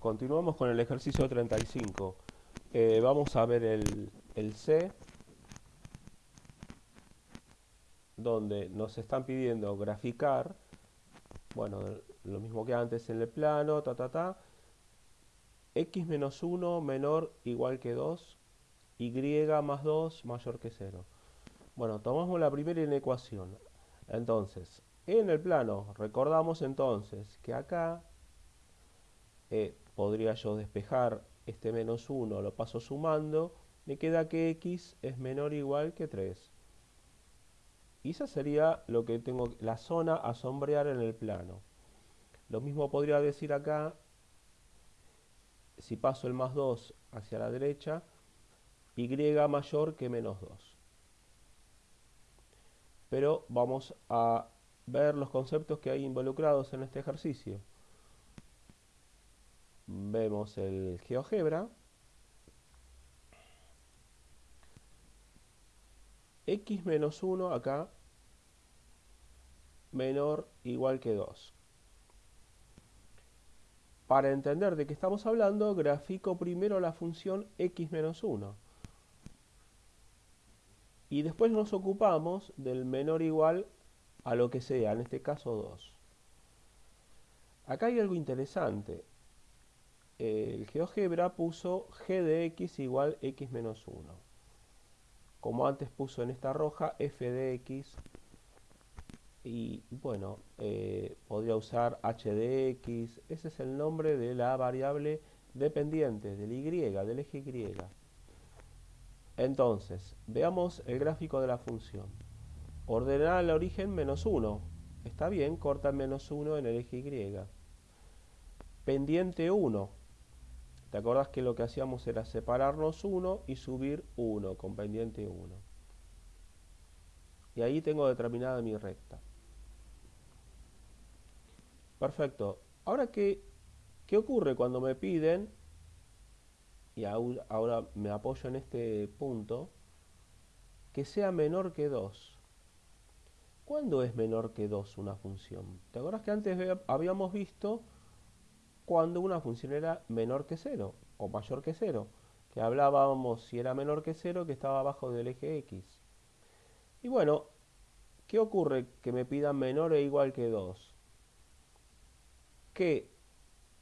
continuamos con el ejercicio 35. Eh, vamos a ver el, el C, donde nos están pidiendo graficar, bueno, lo mismo que antes en el plano, ta, ta, ta, x menos 1 menor igual que 2, y más 2 mayor que 0. Bueno, tomamos la primera inecuación. Entonces, en el plano, recordamos entonces que acá eh, podría yo despejar este menos 1, lo paso sumando, me queda que x es menor o igual que 3. Y esa sería lo que tengo, la zona a sombrear en el plano. Lo mismo podría decir acá, si paso el más 2 hacia la derecha, y mayor que menos 2. Pero vamos a ver los conceptos que hay involucrados en este ejercicio. Vemos el GeoGebra. x menos 1 acá menor igual que 2. Para entender de qué estamos hablando, grafico primero la función x menos 1. Y después nos ocupamos del menor igual a lo que sea, en este caso 2. Acá hay algo interesante. El GeoGebra puso g de x igual x menos 1. Como antes puso en esta roja f de x. Y bueno, eh, podría usar h de x. Ese es el nombre de la variable dependiente, del y, del eje y. Entonces, veamos el gráfico de la función. Ordenar el origen menos 1. Está bien, corta menos 1 en el eje Y. Pendiente 1. ¿Te acordás que lo que hacíamos era separarnos 1 y subir 1 con pendiente 1? Y ahí tengo determinada mi recta. Perfecto. Ahora, ¿qué, qué ocurre cuando me piden, y ahora me apoyo en este punto, que sea menor que 2? ¿Cuándo es menor que 2 una función? ¿Te acuerdas que antes habíamos visto cuando una función era menor que 0 o mayor que 0? Que hablábamos si era menor que 0 que estaba abajo del eje x. Y bueno, ¿qué ocurre que me pidan menor e igual que 2? Que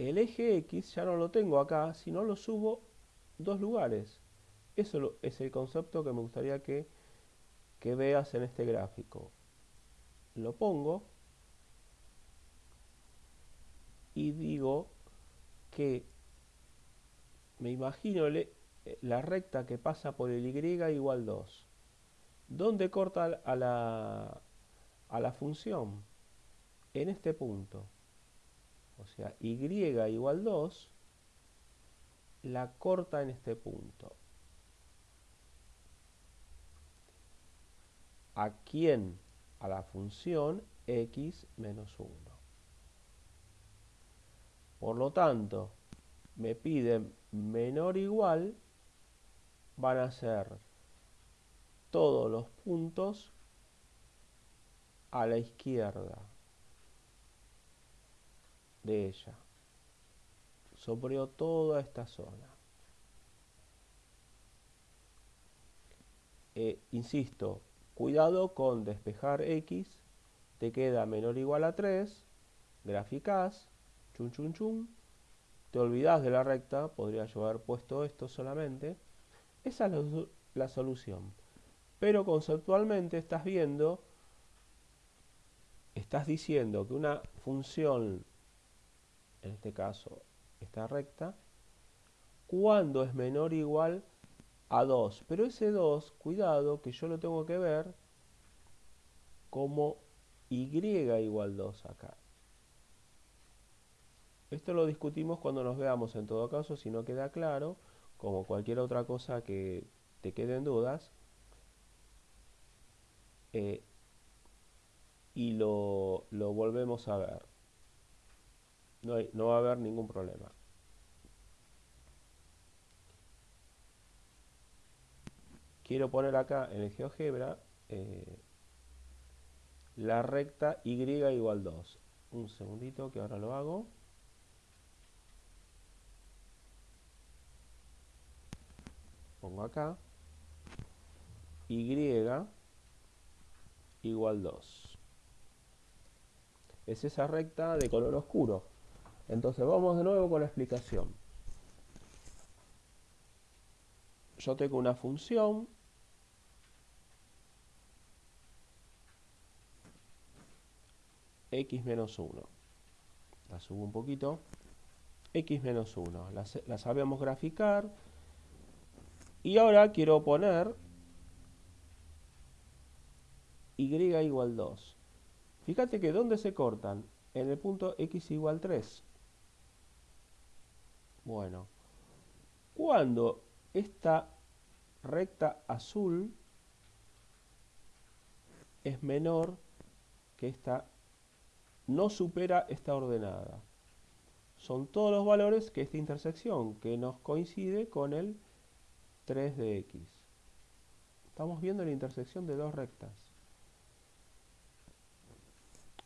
el eje x ya no lo tengo acá, sino lo subo dos lugares. Eso es el concepto que me gustaría que, que veas en este gráfico lo pongo y digo que me imagino la recta que pasa por el y igual 2. ¿Dónde corta a la, a la función? En este punto. O sea, y igual 2 la corta en este punto. ¿A quién? a la función x menos 1. Por lo tanto, me piden menor igual, van a ser todos los puntos a la izquierda de ella. Sobre toda esta zona. Eh, insisto, Cuidado con despejar x, te queda menor o igual a 3, graficás, chun chun chun, te olvidas de la recta, podría yo haber puesto esto solamente. Esa es la, solución. Pero conceptualmente estás viendo, estás diciendo que una función, en este caso esta recta, cuando es menor o igual a 2. Pero ese 2, cuidado, que yo lo tengo que ver como y igual 2 acá. Esto lo discutimos cuando nos veamos en todo caso, si no queda claro, como cualquier otra cosa que te queden dudas. Eh, y lo, lo, volvemos a ver. No, no va a haber ningún problema. quiero poner acá en el GeoGebra eh, la recta Y igual 2. Un segundito que ahora lo hago. Pongo acá, y igual 2. Es esa recta de color oscuro. Entonces vamos de nuevo con la explicación. Yo tengo una función x menos 1. La subo un poquito. x menos 1. La, sabemos graficar. Y ahora quiero poner y igual 2. Fíjate que ¿dónde se cortan? En el punto x igual 3. Bueno, cuando esta recta azul es menor que esta no supera esta ordenada. Son todos los valores que esta intersección, que nos coincide con el 3 de x. Estamos viendo la intersección de dos rectas.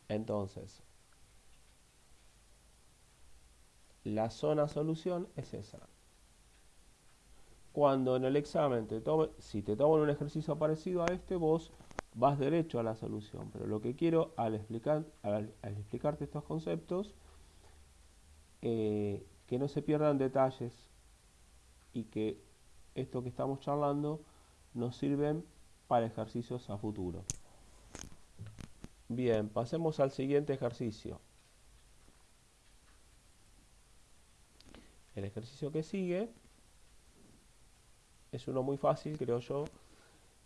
Entonces, la zona solución es esa. Cuando en el examen, te tome, si te toman un ejercicio parecido a este, vos vas derecho a la solución. Pero lo que quiero al, explicar, al, explicarte estos conceptos, eh, que no se pierdan detalles y que esto que estamos charlando nos sirven para ejercicios a futuro. Bien, pasemos al siguiente ejercicio. El ejercicio que sigue es uno muy fácil, creo yo.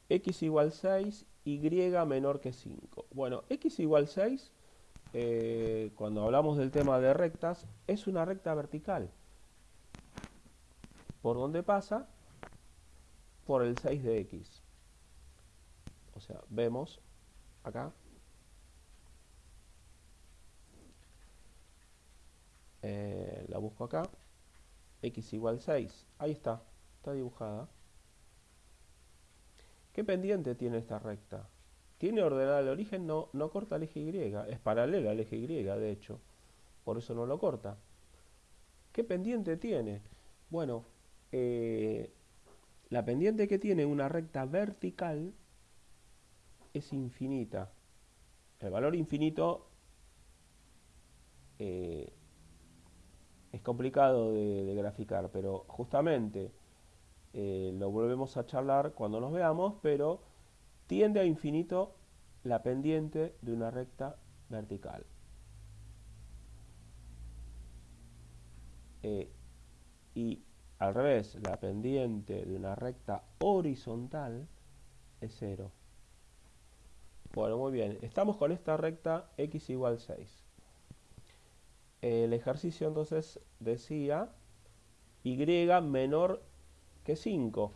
x igual 6 y menor que 5. Bueno, x igual 6, eh, cuando hablamos del tema de rectas, es una recta vertical. ¿Por dónde pasa? Por el 6 de x. O sea, vemos acá. Eh, la busco acá. x igual 6. Ahí está. Está dibujada. ¿Qué pendiente tiene esta recta? Tiene ordenada el origen, no, no corta el eje Y, es paralela al eje Y, de hecho. Por eso no lo corta. ¿Qué pendiente tiene? Bueno, eh, la pendiente que tiene una recta vertical es infinita. El valor infinito eh, es complicado de graficar, pero justamente eh, lo volvemos a charlar cuando nos veamos, pero tiende a infinito la pendiente de una recta vertical. Eh, y al revés, la pendiente de una recta horizontal es cero. Bueno, muy bien. Estamos con esta recta x igual 6. El ejercicio entonces decía y menor que 5.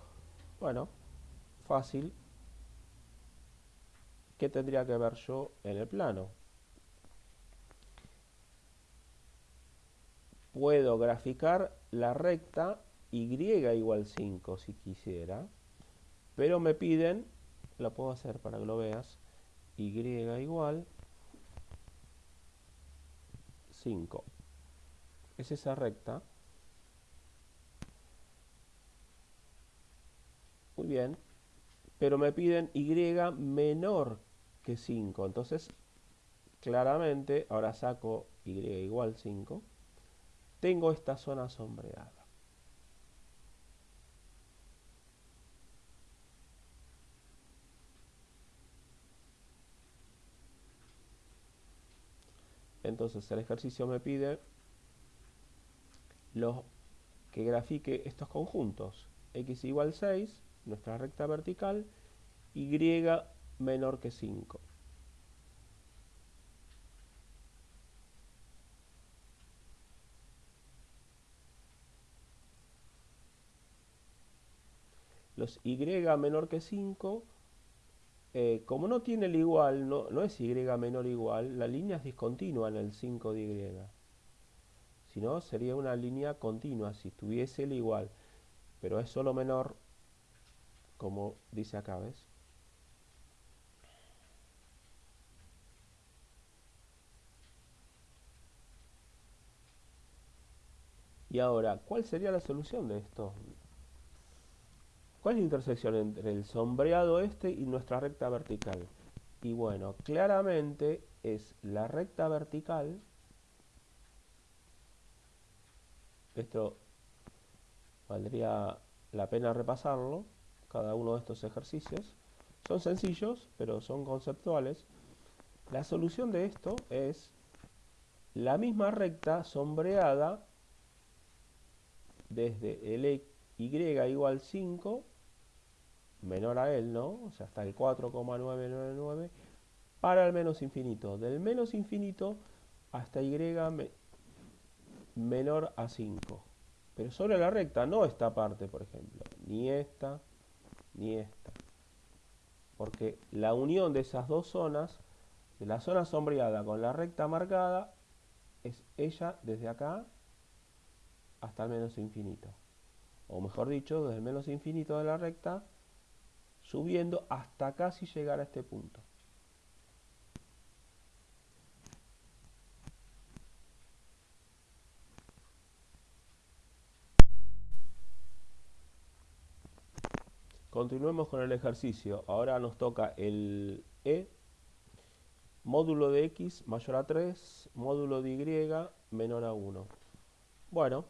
Bueno, fácil. ¿Qué tendría que ver yo en el plano? Puedo graficar la recta y igual 5 si quisiera, pero me piden, lo puedo hacer para que lo veas, y igual 5. Es esa recta Muy bien. Pero me piden y menor que 5. Entonces, claramente, ahora saco y igual 5. Tengo esta zona sombreada. Entonces el ejercicio me pide que grafique estos conjuntos. x igual 6 nuestra recta vertical, y menor que 5. Los y menor que 5, eh, como no tiene el igual, no, es y menor igual, la línea es discontinua en el 5 de y. Si no, sería una línea continua si tuviese el igual, pero es solo menor como dice acá, ¿ves? Y ahora, ¿cuál sería la solución de esto? ¿Cuál es la intersección entre el sombreado este y nuestra recta vertical? Y bueno, claramente es la recta vertical. Esto valdría la pena repasarlo, cada uno de estos ejercicios. Son sencillos, pero son conceptuales. La solución de esto es la misma recta sombreada desde el y igual 5 menor a él, ¿no? O sea, hasta el 4,999 para el menos infinito. Del menos infinito hasta y menor a 5. Pero sobre la recta, no esta parte, por ejemplo. Ni esta, ni esta. Porque la unión de esas dos zonas, de la zona sombreada con la recta marcada, es ella desde acá hasta el menos infinito. O mejor dicho, desde el menos infinito de la recta, subiendo hasta casi llegar a este punto. Continuemos con el ejercicio. Ahora nos toca el E, módulo de X mayor a 3, módulo de Y menor a 1. Bueno,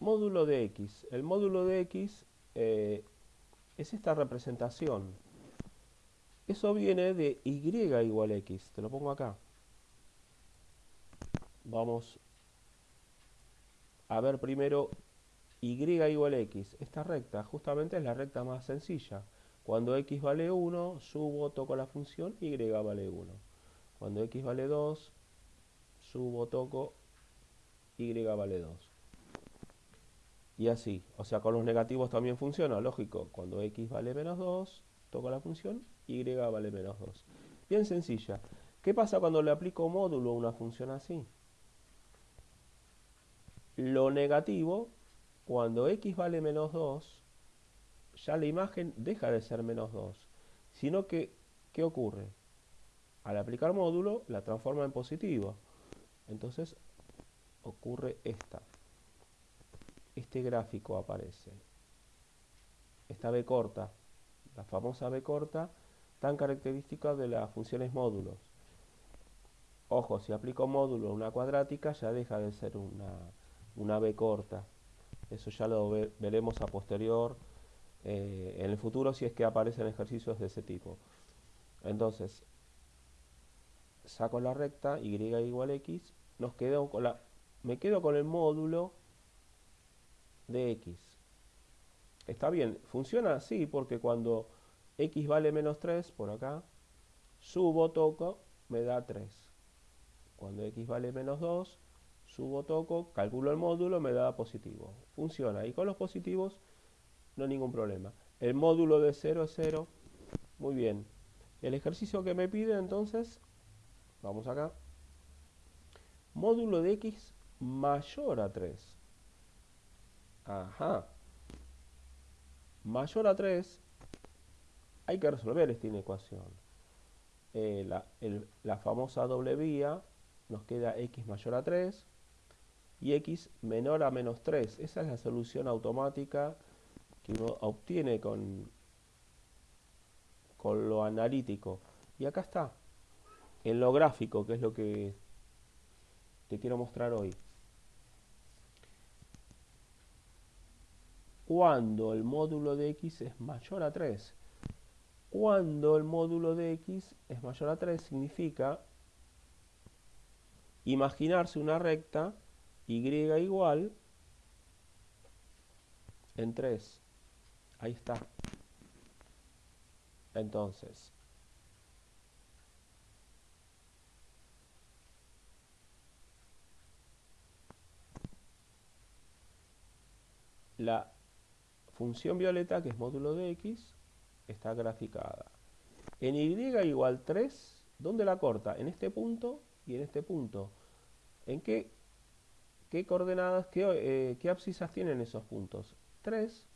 módulo de X. El módulo de X eh, es esta representación. Eso viene de Y igual X. Te lo pongo acá. Vamos a ver primero y igual x. Esta recta justamente es la recta más sencilla. Cuando x vale 1, subo, toco la función, y vale 1. Cuando x vale 2, subo, toco, y vale 2. Y así, o sea, con los negativos también funciona, lógico. Cuando x vale menos 2, toco la función, y vale menos 2. Bien sencilla. ¿Qué pasa cuando le aplico módulo a una función así? Lo negativo cuando x vale menos 2, ya la imagen deja de ser menos 2, sino que, ¿qué ocurre? Al aplicar módulo, la transforma en positivo. Entonces, ocurre esta. Este gráfico aparece. Esta B corta, la famosa B corta, tan característica de las funciones módulos. Ojo, si aplico módulo a una cuadrática, ya deja de ser una, una B corta. Eso ya lo veremos a posterior eh, en el futuro si es que aparecen ejercicios de ese tipo. Entonces, saco la recta y igual x, nos quedo con la, me quedo con el módulo de x. Está bien, funciona así porque cuando x vale menos 3, por acá, subo, toco, me da 3. Cuando x vale menos 2, subo, toco, calculo el módulo, me da positivo. Funciona. Y con los positivos no hay ningún problema. El módulo de 0 es 0. Muy bien. El ejercicio que me pide entonces, vamos acá. Módulo de x mayor a 3. Ajá. Mayor a 3, hay que resolver esta inecuación. Eh, la, famosa doble vía nos queda x mayor a 3 y x menor a menos 3. Esa es la solución automática que uno obtiene con, con lo analítico. Y acá está, en lo gráfico, que es lo que te quiero mostrar hoy. Cuando el módulo de x es mayor a 3. Cuando el módulo de x es mayor a 3 significa imaginarse una recta y igual en 3. Ahí está. Entonces, la función violeta, que es módulo de x, está graficada. En y igual 3, ¿dónde la corta? En este punto y en este punto. ¿En qué ¿Qué coordenadas, qué, eh, qué abscisas tienen esos puntos? 3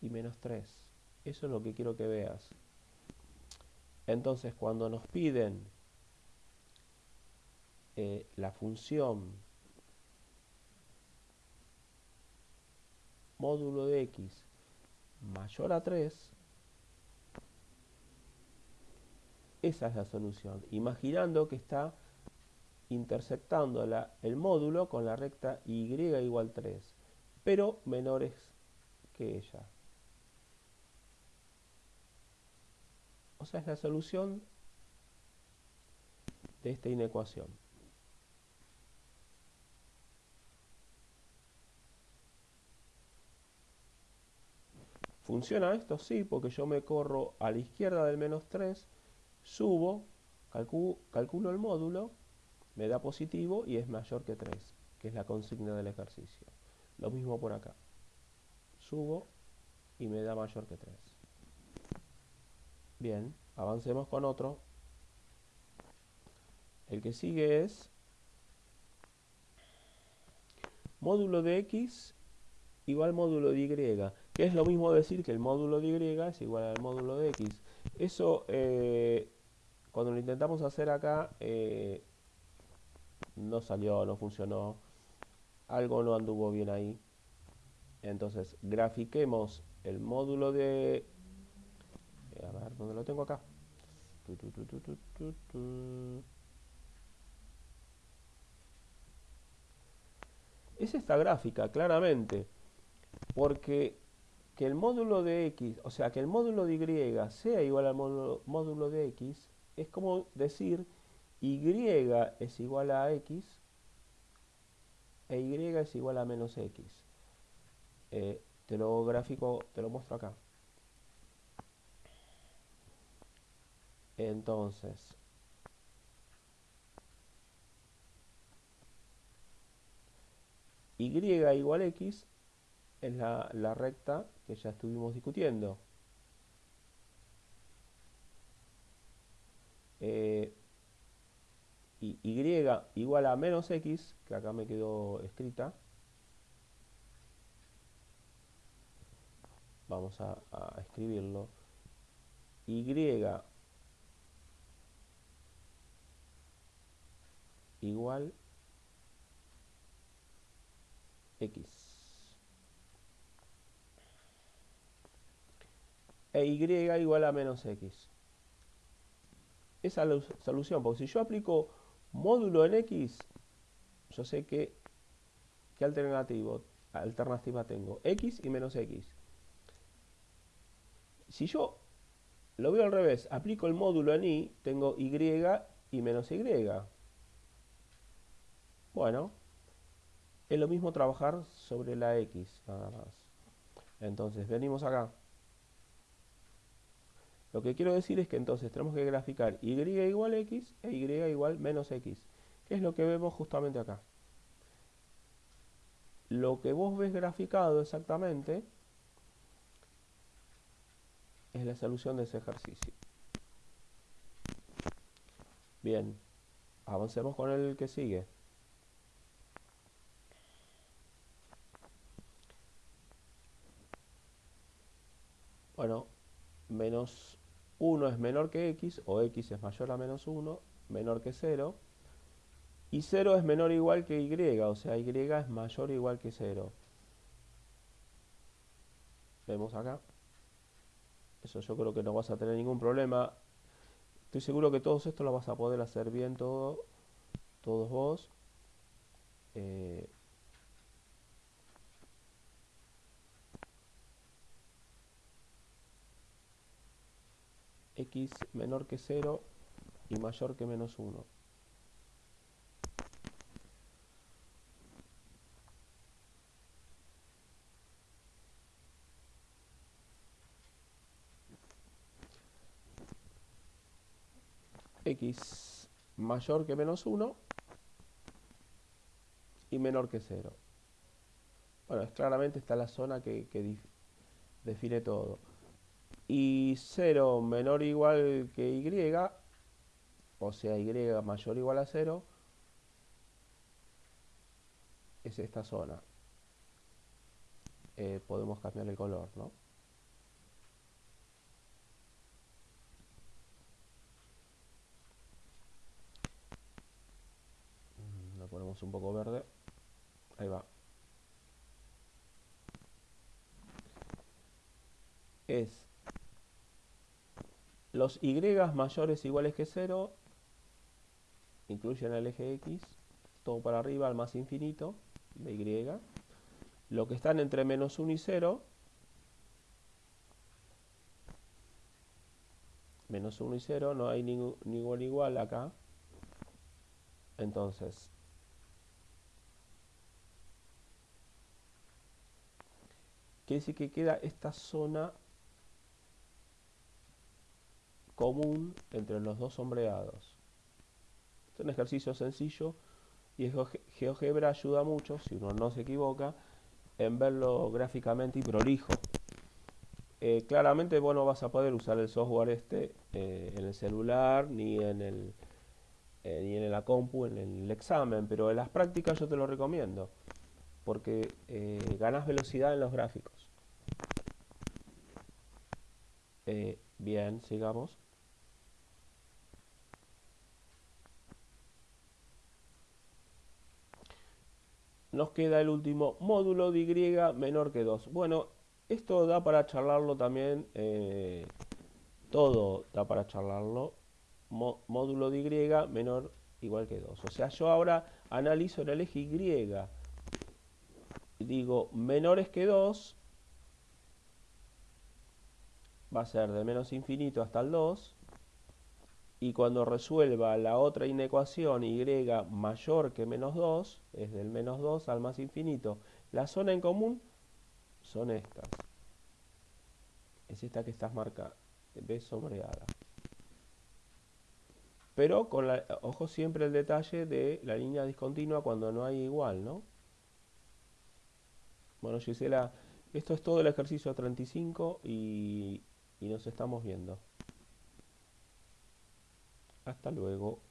y menos 3. Eso es lo que quiero que veas. Entonces, cuando nos piden eh, la función módulo de x mayor a 3, esa es la solución. Imaginando que está intersectando el módulo con la recta y igual 3, pero menores que ella. O sea, es la solución de esta inecuación. ¿Funciona esto? Sí, porque yo me corro a la izquierda del menos 3, subo, calculo el módulo, me da positivo y es mayor que 3, que es la consigna del ejercicio. Lo mismo por acá. Subo y me da mayor que 3. Bien, avancemos con otro. El que sigue es módulo de x igual módulo de y, que es lo mismo decir que el módulo de y es igual al módulo de x. Eso, eh, cuando lo intentamos hacer acá, eh, no salió, no funcionó, algo no anduvo bien ahí. Entonces, grafiquemos el módulo de... Eh, a ver, ¿dónde lo tengo acá? es esta gráfica, claramente porque que el módulo de x, o sea, que el módulo de y sea igual al módulo, de x, es como decir y es igual a x e y es igual a menos x. Eh, te lo gráfico, te lo muestro acá. Entonces, y igual x es la, recta que ya estuvimos discutiendo. Eh, y, igual a menos x, que acá me quedó escrita. Vamos a, a escribirlo. Y igual x. e y igual a menos x. Esa es la solución, porque si yo aplico módulo en x, yo sé que, ¿qué alternativo, alternativa tengo? x y menos x. Si yo lo veo al revés, aplico el módulo en y, tengo y y menos y. Bueno, es lo mismo trabajar sobre la x, nada más. Entonces, venimos acá. Lo que quiero decir es que entonces tenemos que graficar y igual x e y igual menos x, que es lo que vemos justamente acá. Lo que vos ves graficado exactamente es la solución de ese ejercicio. Bien, avancemos con el que sigue. Bueno, menos 1 es menor que x, o x es mayor a menos 1, menor que 0, y 0 es menor o igual que y, o sea, y es mayor o igual que 0. Vemos acá. Eso yo creo que no vas a tener ningún problema. Estoy seguro que todos esto lo vas a poder hacer bien todo, todos vos. Eh, x menor que 0 y mayor que menos 1. x mayor que menos 1 y menor que 0. Bueno, es claramente está la zona que, que define todo y 0 menor o igual que y, o sea, y mayor o igual a 0, es esta zona. Eh, podemos cambiar el color, ¿no? Mm, lo ponemos un poco verde. Ahí va. es los y mayores o iguales que 0 incluyen el eje x, todo para arriba al más infinito de y. Lo que están entre menos 1 y 0, menos 1 y 0, no hay ningún, ningún igual acá. Entonces, quiere decir que queda esta zona común entre los dos sombreados. Es un ejercicio sencillo y GeoGebra ayuda mucho, si uno no se equivoca, en verlo gráficamente y prolijo. Eh, claramente vos no vas a poder usar el software este eh, en el celular ni en el eh, ni en la compu en el examen, pero en las prácticas yo te lo recomiendo porque ganas velocidad en los gráficos. bien, sigamos. Nos queda el último módulo de Y menor que 2. Bueno, esto da para charlarlo también, eh, todo da para charlarlo, módulo de Y menor igual que 2. O sea, yo ahora analizo el eje Y, digo menores que 2, va a ser de menos infinito hasta el 2, y cuando resuelva la otra inecuación y mayor que menos 2, es del menos 2 al más infinito, la zona en común son estas. Es esta que estás marcando, B sombreada. Pero con la, ojo siempre el detalle de la línea discontinua cuando no hay igual, ¿no? Bueno, Gisela, esto es todo el ejercicio 35 y, y nos estamos viendo. Hasta luego.